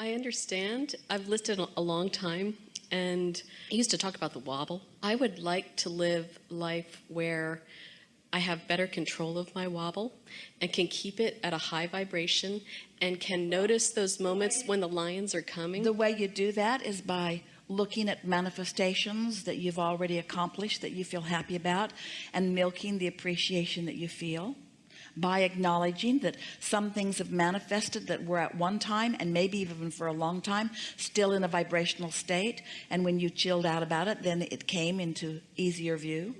I understand. I've listed a long time and I used to talk about the wobble. I would like to live life where I have better control of my wobble and can keep it at a high vibration and can notice those moments when the lions are coming. The way you do that is by looking at manifestations that you've already accomplished that you feel happy about and milking the appreciation that you feel by acknowledging that some things have manifested that were at one time and maybe even for a long time still in a vibrational state. And when you chilled out about it then it came into easier view.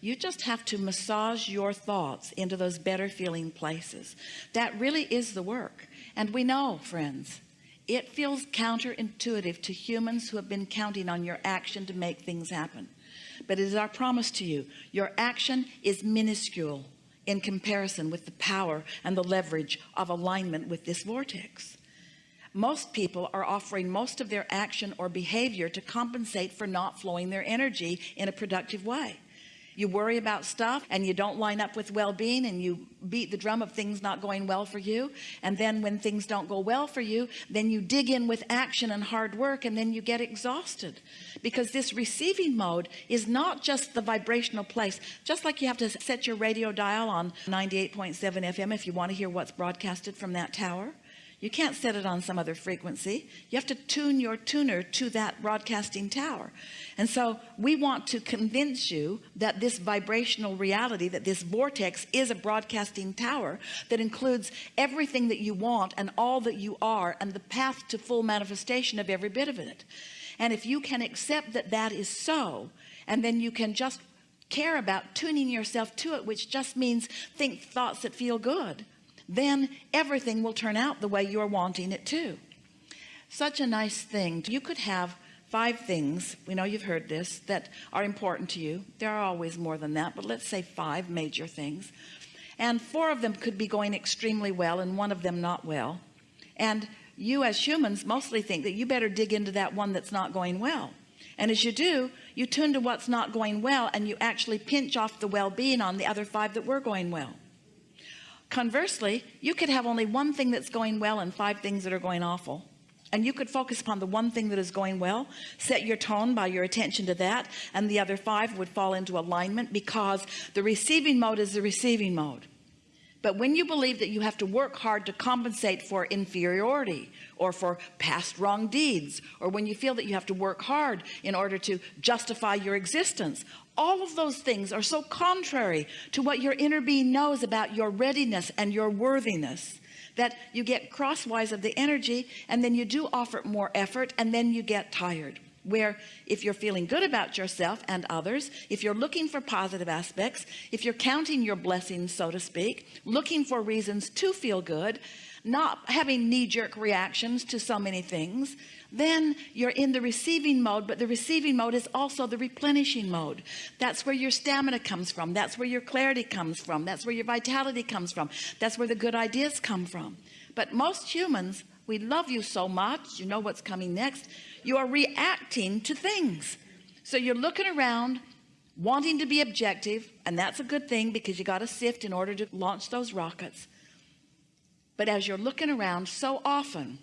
You just have to massage your thoughts into those better feeling places. That really is the work. And we know friends it feels counterintuitive to humans who have been counting on your action to make things happen. But it is our promise to you your action is minuscule in comparison with the power and the leverage of alignment with this vortex. Most people are offering most of their action or behavior to compensate for not flowing their energy in a productive way you worry about stuff and you don't line up with well-being and you beat the drum of things not going well for you. And then when things don't go well for you then you dig in with action and hard work and then you get exhausted. Because this receiving mode is not just the vibrational place. Just like you have to set your radio dial on 98.7 FM if you want to hear what's broadcasted from that tower you can't set it on some other frequency. You have to tune your tuner to that broadcasting tower. And so we want to convince you that this vibrational reality that this vortex is a broadcasting tower that includes everything that you want and all that you are and the path to full manifestation of every bit of it. And if you can accept that that is so and then you can just care about tuning yourself to it which just means think thoughts that feel good then everything will turn out the way you're wanting it to. Such a nice thing. You could have five things we know you've heard this that are important to you. There are always more than that but let's say five major things. And four of them could be going extremely well and one of them not well. And you as humans mostly think that you better dig into that one that's not going well. And as you do you tune to what's not going well and you actually pinch off the well-being on the other five that were going well conversely you could have only one thing that's going well and five things that are going awful. And you could focus upon the one thing that is going well set your tone by your attention to that and the other five would fall into alignment because the receiving mode is the receiving mode but when you believe that you have to work hard to compensate for inferiority or for past wrong deeds or when you feel that you have to work hard in order to justify your existence all of those things are so contrary to what your inner being knows about your readiness and your worthiness that you get crosswise of the energy and then you do offer more effort and then you get tired where if you're feeling good about yourself and others if you're looking for positive aspects if you're counting your blessings so to speak looking for reasons to feel good not having knee-jerk reactions to so many things then you're in the receiving mode but the receiving mode is also the replenishing mode. That's where your stamina comes from. That's where your clarity comes from. That's where your vitality comes from. That's where the good ideas come from. But most humans we love you so much. You know what's coming next you are reacting to things. So you're looking around wanting to be objective and that's a good thing because you got to sift in order to launch those rockets. But as you're looking around so often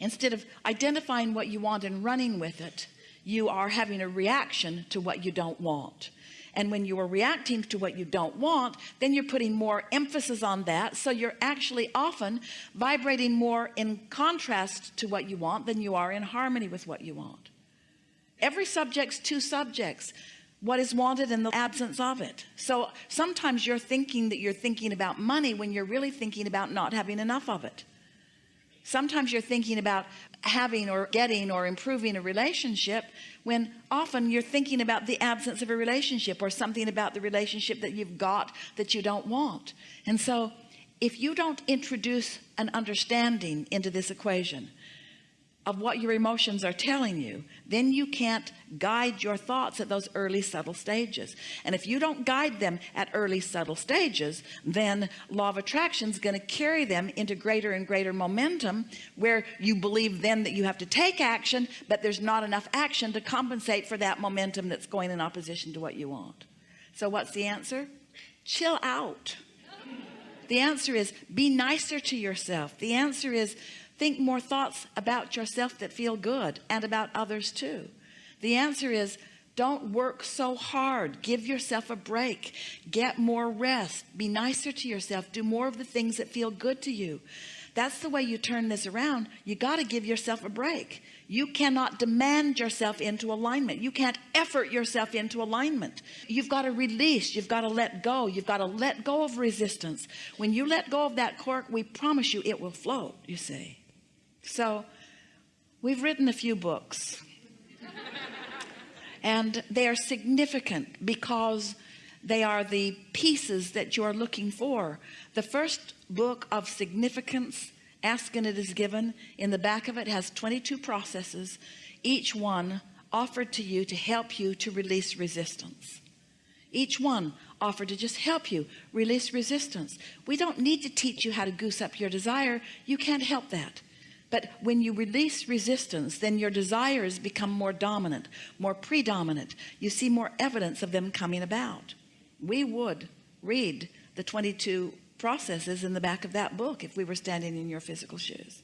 instead of identifying what you want and running with it you are having a reaction to what you don't want and when you are reacting to what you don't want then you're putting more emphasis on that. So you're actually often vibrating more in contrast to what you want than you are in harmony with what you want. Every subject's two subjects. What is wanted in the absence of it. So sometimes you're thinking that you're thinking about money when you're really thinking about not having enough of it sometimes you're thinking about having or getting or improving a relationship when often you're thinking about the absence of a relationship or something about the relationship that you've got that you don't want. And so if you don't introduce an understanding into this equation of what your emotions are telling you then you can't guide your thoughts at those early subtle stages. And if you don't guide them at early subtle stages then law of attraction is going to carry them into greater and greater momentum where you believe then that you have to take action but there's not enough action to compensate for that momentum that's going in opposition to what you want. So what's the answer? Chill out. The answer is be nicer to yourself. The answer is think more thoughts about yourself that feel good and about others too. The answer is don't work so hard. Give yourself a break. Get more rest. Be nicer to yourself. Do more of the things that feel good to you. That's the way you turn this around. You got to give yourself a break. You cannot demand yourself into alignment. You can't effort yourself into alignment. You've got to release. You've got to let go. You've got to let go of resistance. When you let go of that cork we promise you it will float you see so we've written a few books. And they are significant because they are the pieces that you are looking for. The first book of significance ask and it is given in the back of it has 22 processes each one offered to you to help you to release resistance. Each one offered to just help you release resistance. We don't need to teach you how to goose up your desire. You can't help that but when you release resistance then your desires become more dominant more predominant. You see more evidence of them coming about. We would read the 22 processes in the back of that book if we were standing in your physical shoes.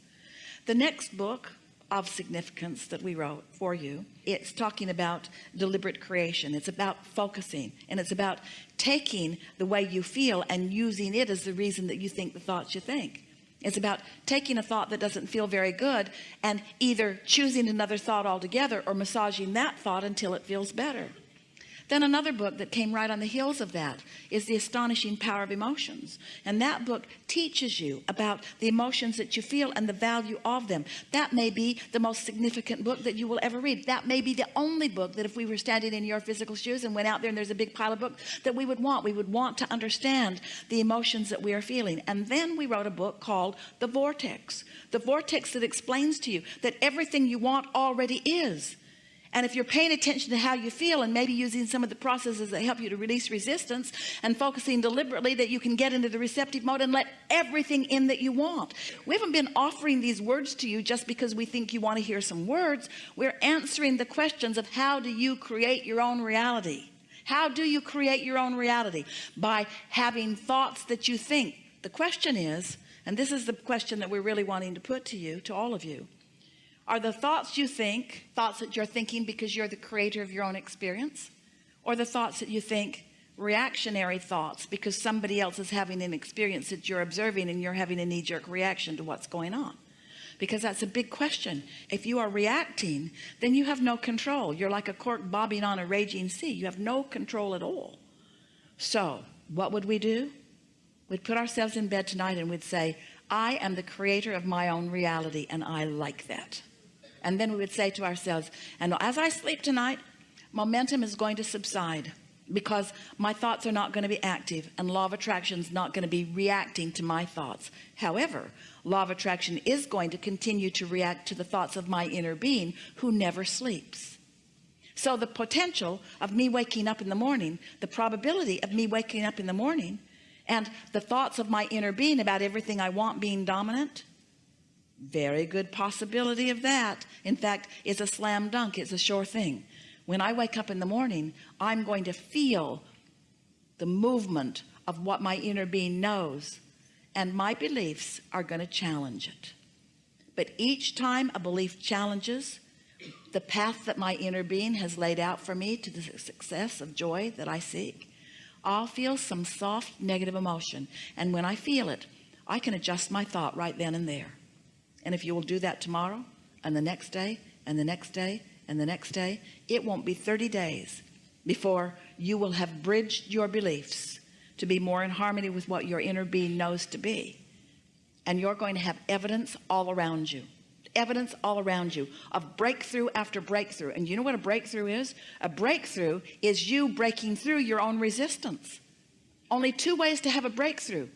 The next book of significance that we wrote for you it's talking about deliberate creation. It's about focusing and it's about taking the way you feel and using it as the reason that you think the thoughts you think it's about taking a thought that doesn't feel very good and either choosing another thought altogether or massaging that thought until it feels better then another book that came right on the heels of that is the astonishing power of emotions. And that book teaches you about the emotions that you feel and the value of them. That may be the most significant book that you will ever read. That may be the only book that if we were standing in your physical shoes and went out there and there's a big pile of books that we would want. We would want to understand the emotions that we are feeling. And then we wrote a book called the vortex. The vortex that explains to you that everything you want already is and if you're paying attention to how you feel and maybe using some of the processes that help you to release resistance and focusing deliberately that you can get into the receptive mode and let everything in that you want. We haven't been offering these words to you just because we think you want to hear some words. We're answering the questions of how do you create your own reality? How do you create your own reality? By having thoughts that you think. The question is and this is the question that we're really wanting to put to you to all of you are the thoughts you think thoughts that you're thinking because you're the creator of your own experience? Or the thoughts that you think reactionary thoughts because somebody else is having an experience that you're observing and you're having a knee-jerk reaction to what's going on? Because that's a big question. If you are reacting then you have no control. You're like a cork bobbing on a raging sea. You have no control at all. So what would we do? We'd put ourselves in bed tonight and we'd say I am the creator of my own reality and I like that and then we would say to ourselves and as I sleep tonight momentum is going to subside because my thoughts are not going to be active and law of attraction is not going to be reacting to my thoughts. However law of attraction is going to continue to react to the thoughts of my inner being who never sleeps. So the potential of me waking up in the morning the probability of me waking up in the morning and the thoughts of my inner being about everything I want being dominant very good possibility of that. In fact it's a slam dunk. It's a sure thing. When I wake up in the morning I'm going to feel the movement of what my inner being knows and my beliefs are going to challenge it. But each time a belief challenges the path that my inner being has laid out for me to the success of joy that I seek I'll feel some soft negative emotion. And when I feel it I can adjust my thought right then and there and if you will do that tomorrow and the next day and the next day and the next day it won't be 30 days before you will have bridged your beliefs to be more in harmony with what your inner being knows to be. And you're going to have evidence all around you evidence all around you of breakthrough after breakthrough. And you know what a breakthrough is? A breakthrough is you breaking through your own resistance. Only two ways to have a breakthrough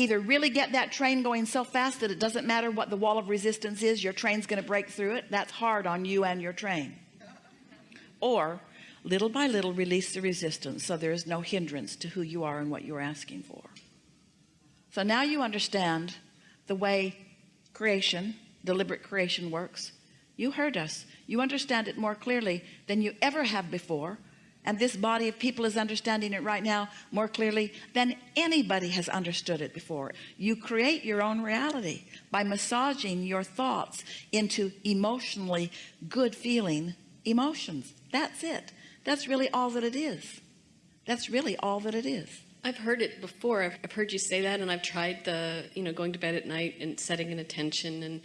either really get that train going so fast that it doesn't matter what the wall of resistance is your train's going to break through it. That's hard on you and your train. Or little by little release the resistance so there is no hindrance to who you are and what you're asking for. So now you understand the way creation deliberate creation works. You heard us. You understand it more clearly than you ever have before And this body of people is understanding it right now more clearly than anybody has understood it before. You create your own reality by massaging your thoughts into emotionally good feeling emotions. That's it. That's really all that it is. That's really all that it is. I've heard it before. I've, I've heard you say that, and I've tried the, you know, going to bed at night and setting an intention. And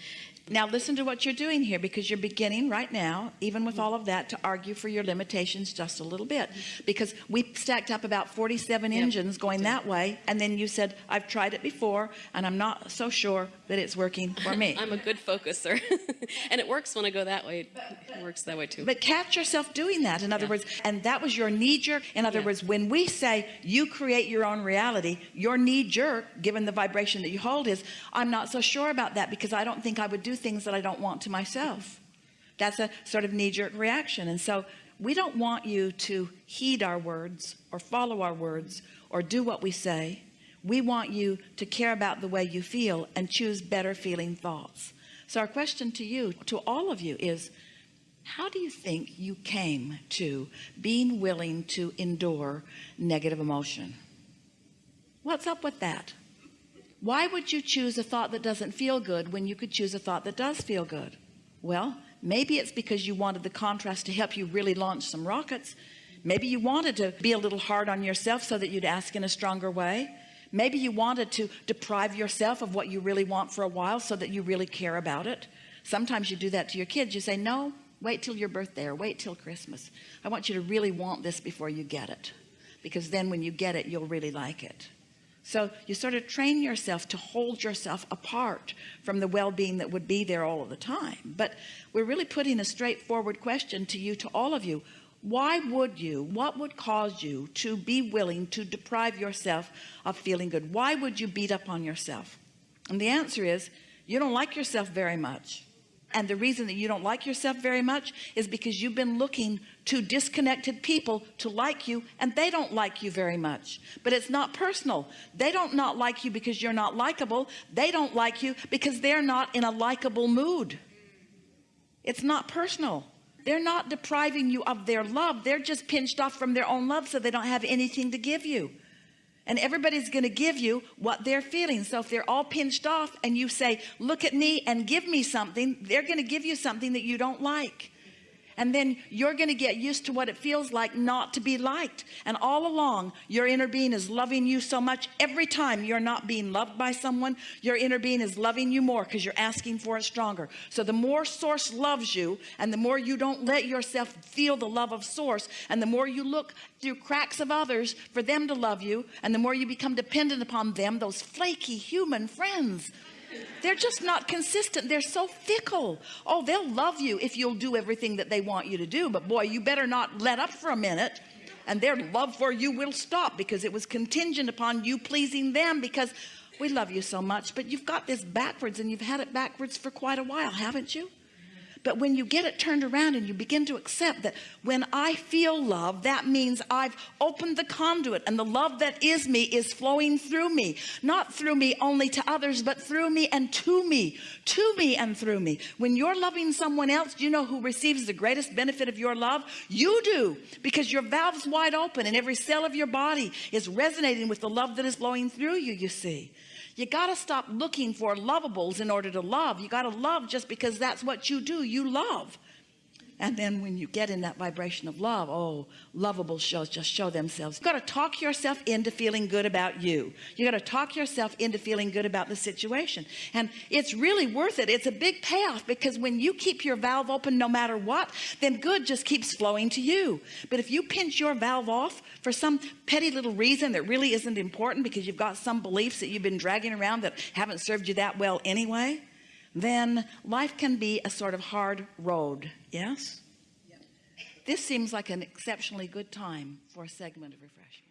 Now listen to what you're doing here because you're beginning right now, even with all of that, to argue for your limitations just a little bit. Because we stacked up about 47 Yep. engines going that way, and then you said, I've tried it before, and I'm not so sure that it's working for me. I'm a good focuser, and it works when I go that way. It works that way too. But catch yourself doing that, in other Yeah. words, and that was your knee jerk. In other Yeah. words, when we say you create your own reality, your knee jerk, given the vibration that you hold, is I'm not so sure about that because I don't think I would do things that I don't want to myself. That's a sort of knee jerk reaction. And so we don't want you to heed our words or follow our words or do what we say. We want you to care about the way you feel and choose better feeling thoughts. So our question to you, to all of you is, how do you think you came to being willing to endure negative emotion? What's up with that? Why would you choose a thought that doesn't feel good when you could choose a thought that does feel good? Well, maybe it's because you wanted the contrast to help you really launch some rockets. Maybe you wanted to be a little hard on yourself so that you'd ask in a stronger way. Maybe you wanted to deprive yourself of what you really want for a while so that you really care about it. Sometimes you do that to your kids. You say, no, wait till your birthday or wait till Christmas. I want you to really want this before you get it. Because then when you get it, you'll really like it. So you sort of train yourself to hold yourself apart from the well-being that would be there all of the time. But we're really putting a straightforward question to you, to all of you. Why would you, what would cause you to be willing to deprive yourself of feeling good? Why would you beat up on yourself? And the answer is, you don't like yourself very much. And the reason that you don't like yourself very much is because you've been looking to disconnected people to like you and they don't like you very much. But it's not personal. They don't not like you because you're not likable. They don't like you because they're not in a likable mood. It's not personal. They're not depriving you of their love. They're just pinched off from their own love so they don't have anything to give you and everybody's going to give you what they're feeling. So if they're all pinched off and you say look at me and give me something they're going to give you something that you don't like and then you're going to get used to what it feels like not to be liked. And all along your inner being is loving you so much. Every time you're not being loved by someone your inner being is loving you more because you're asking for it stronger. So the more source loves you and the more you don't let yourself feel the love of source and the more you look through cracks of others for them to love you and the more you become dependent upon them those flaky human friends they're just not consistent. They're so fickle. Oh they'll love you if you'll do everything that they want you to do but boy you better not let up for a minute. And their love for you will stop because it was contingent upon you pleasing them because we love you so much but you've got this backwards and you've had it backwards for quite a while haven't you but when you get it turned around and you begin to accept that when I feel love, that means I've opened the conduit and the love that is me is flowing through me, not through me only to others, but through me and to me, to me and through me. When you're loving someone else, you know who receives the greatest benefit of your love? You do, because your valve's wide open and every cell of your body is resonating with the love that is flowing through you, you see. You got to stop looking for lovables in order to love. You got to love just because that's what you do. You love. And then when you get in that vibration of love, oh, lovable shows just show themselves. You got to talk yourself into feeling good about you. You got to talk yourself into feeling good about the situation. And it's really worth it. It's a big payoff because when you keep your valve open no matter what, then good just keeps flowing to you. But if you pinch your valve off for some petty little reason that really isn't important because you've got some beliefs that you've been dragging around that haven't served you that well anyway, then life can be a sort of hard road. Yes? This seems like an exceptionally good time for a segment of refreshment.